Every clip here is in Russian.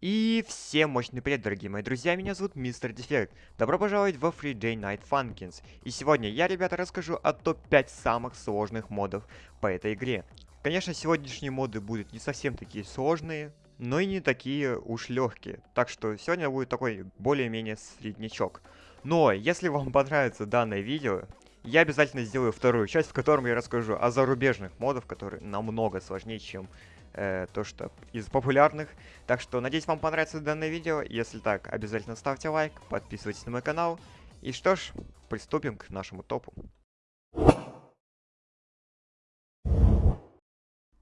И всем мощный привет, дорогие мои друзья, меня зовут Мистер Дефект. Добро пожаловать во Free Day Night Funkins. И сегодня я, ребята, расскажу о топ-5 самых сложных модов по этой игре. Конечно, сегодняшние моды будут не совсем такие сложные, но и не такие уж легкие. Так что сегодня будет такой более-менее среднячок. Но, если вам понравится данное видео, я обязательно сделаю вторую часть, в котором я расскажу о зарубежных модах, которые намного сложнее, чем э, то, что из популярных. Так что, надеюсь, вам понравится данное видео. Если так, обязательно ставьте лайк, подписывайтесь на мой канал. И что ж, приступим к нашему топу.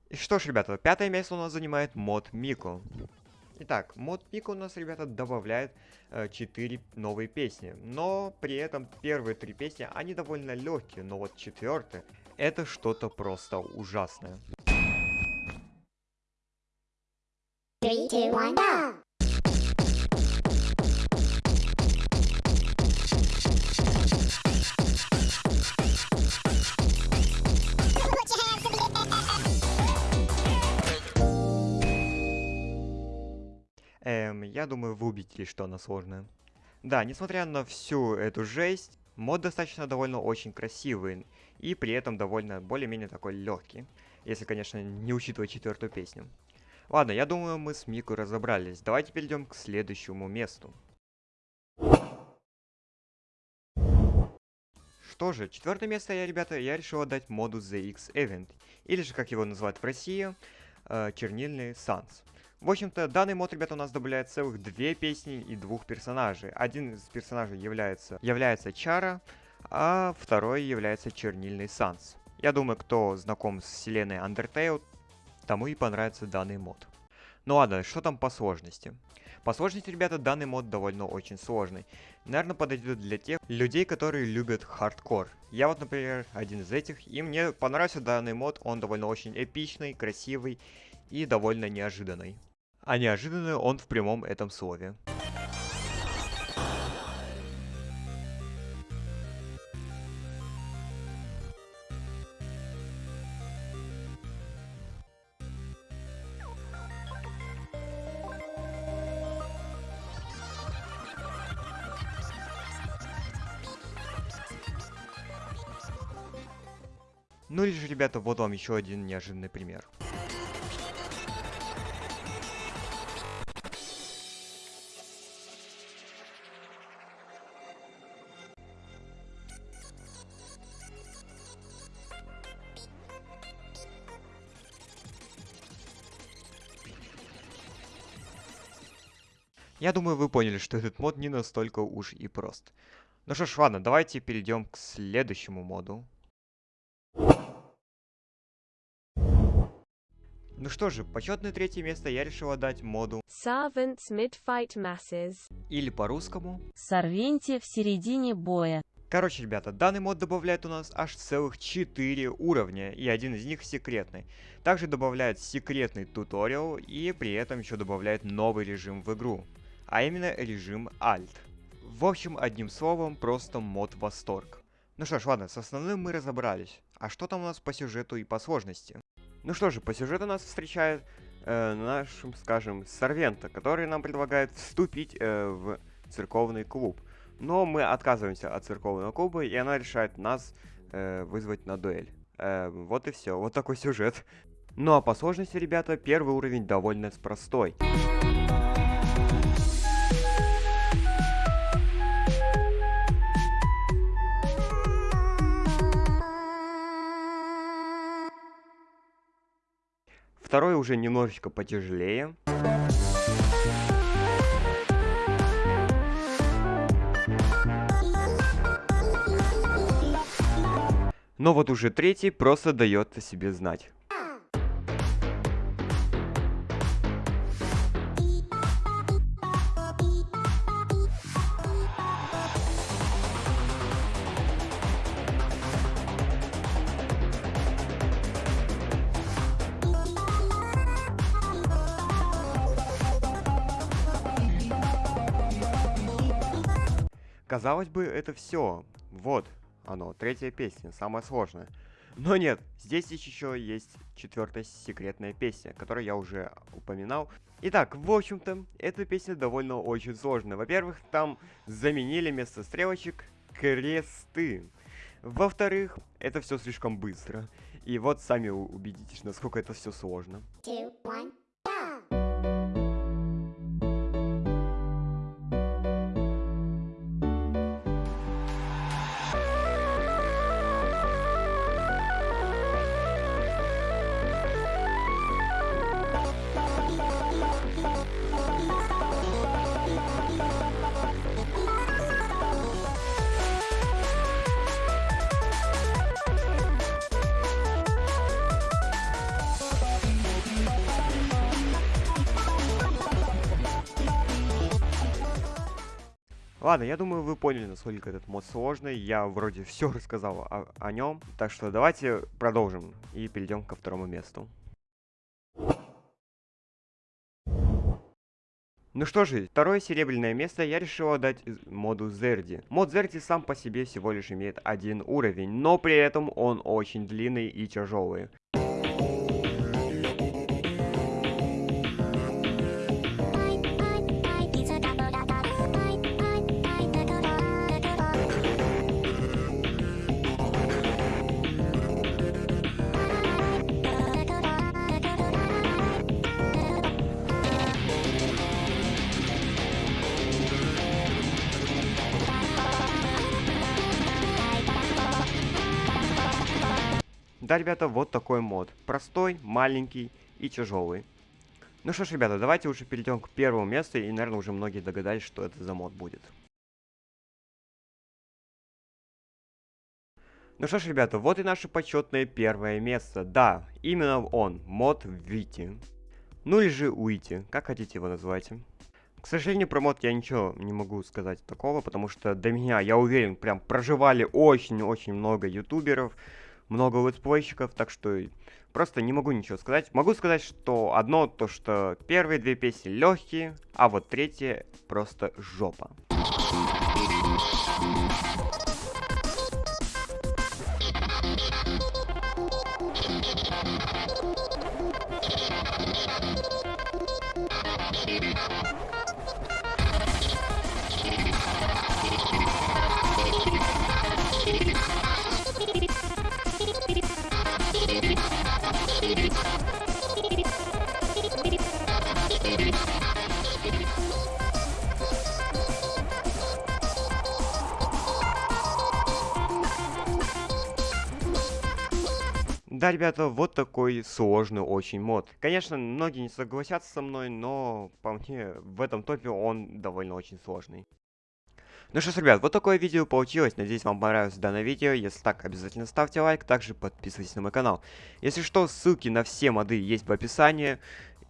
И что ж, ребята, пятое место у нас занимает мод Мико. Итак, мод Мико у нас, ребята, добавляет э, 4 новые песни. Но при этом первые три песни, они довольно легкие. Но вот четвертая, это что-то просто ужасное. Эм, я думаю, вы убедились, что она сложная. Да, несмотря на всю эту жесть, мод достаточно довольно очень красивый. И при этом довольно более-менее такой легкий. Если, конечно, не учитывать четвертую песню. Ладно, я думаю, мы с Мику разобрались. Давайте перейдем к следующему месту. Что же, четвертое место я, ребята, я решил отдать моду ZX Event. Или же, как его называют в России, э, чернильный Санс. В общем-то, данный мод, ребята, у нас добавляет целых две песни и двух персонажей. Один из персонажей является, является Чара, а второй является чернильный Санс. Я думаю, кто знаком с вселенной Undertale, тому и понравится данный мод. Ну ладно, что там по сложности? По сложности, ребята, данный мод довольно очень сложный. Наверное, подойдет для тех людей, которые любят хардкор. Я вот, например, один из этих, и мне понравился данный мод, он довольно очень эпичный, красивый и довольно неожиданный. А неожиданный он в прямом этом слове. Ну или же, ребята, вот вам еще один неожиданный пример. Я думаю, вы поняли, что этот мод не настолько уж и прост. Ну что ж, ладно, давайте перейдем к следующему моду. Ну что же, почетное третье место я решил отдать моду, Servants mid-fight masses. или по-русскому. Сорвенте в середине боя. Короче, ребята, данный мод добавляет у нас аж целых 4 уровня, и один из них секретный. Также добавляет секретный туториал, и при этом еще добавляет новый режим в игру. А именно режим Alt. В общем, одним словом, просто мод восторг. Ну что ж, ладно, с основным мы разобрались. А что там у нас по сюжету и по сложности? Ну что же, по сюжету нас встречает э, наш, скажем, Сорвента, который нам предлагает вступить э, в церковный клуб. Но мы отказываемся от церковного клуба, и она решает нас э, вызвать на дуэль. Э, вот и все, вот такой сюжет. Ну а по сложности, ребята, первый уровень довольно простой. Второй уже немножечко потяжелее. Но вот уже третий просто дает о себе знать. Казалось бы, это все. Вот оно, третья песня, самая сложная. Но нет, здесь еще есть четвертая секретная песня, которую я уже упоминал. Итак, в общем-то, эта песня довольно очень сложная. Во-первых, там заменили вместо стрелочек кресты. Во-вторых, это все слишком быстро. И вот сами убедитесь, насколько это все сложно. Two, one, go! Ладно, я думаю, вы поняли, насколько этот мод сложный. Я вроде все рассказал о, нем. Так что давайте продолжим и перейдем ко второму месту. Ну что же, второе серебряное место я решил отдать моду Зерди. Мод Зерди сам по себе всего лишь имеет один уровень, но при этом он очень длинный и тяжелый. Да, ребята, вот такой мод. Простой, маленький и тяжелый. Ну что ж, ребята, давайте уже перейдем к первому месту, и, наверное, уже многие догадались, что это за мод будет. Ну что ж, ребята, вот и наше почетное первое место. Да, именно он, мод Вити. Ну или же Уити, как хотите его называйте. К сожалению, про мод я ничего не могу сказать такого, потому что до меня, я уверен, прям проживали очень-очень много ютуберов, много летсплейщиков, так что просто не могу ничего сказать. Могу сказать, что одно то, что первые две песни легкие, а вот третья просто жопа. Да, ребята, вот такой сложный очень мод. Конечно, многие не согласятся со мной, но по мне в этом топе он довольно очень сложный. Ну что ж, ребят, вот такое видео получилось. Надеюсь, вам понравилось данное видео. Если так, обязательно ставьте лайк, также подписывайтесь на мой канал. Если что, ссылки на все моды есть в описании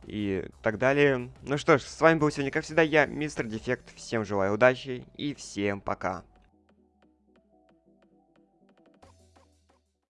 и так далее. Ну что ж, с вами был сегодня, как всегда, я, Мистер Дефект. Всем желаю удачи и всем пока.